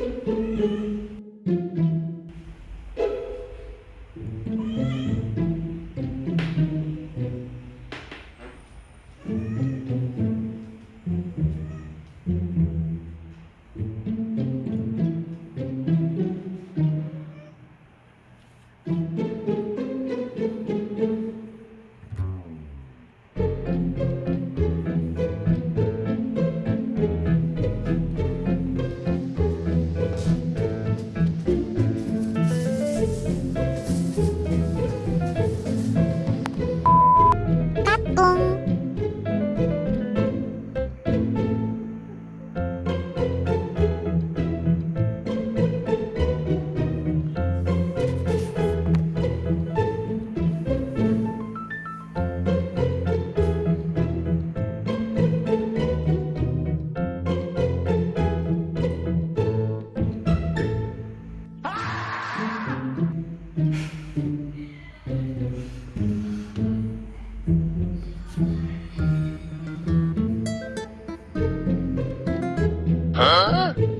thank you う。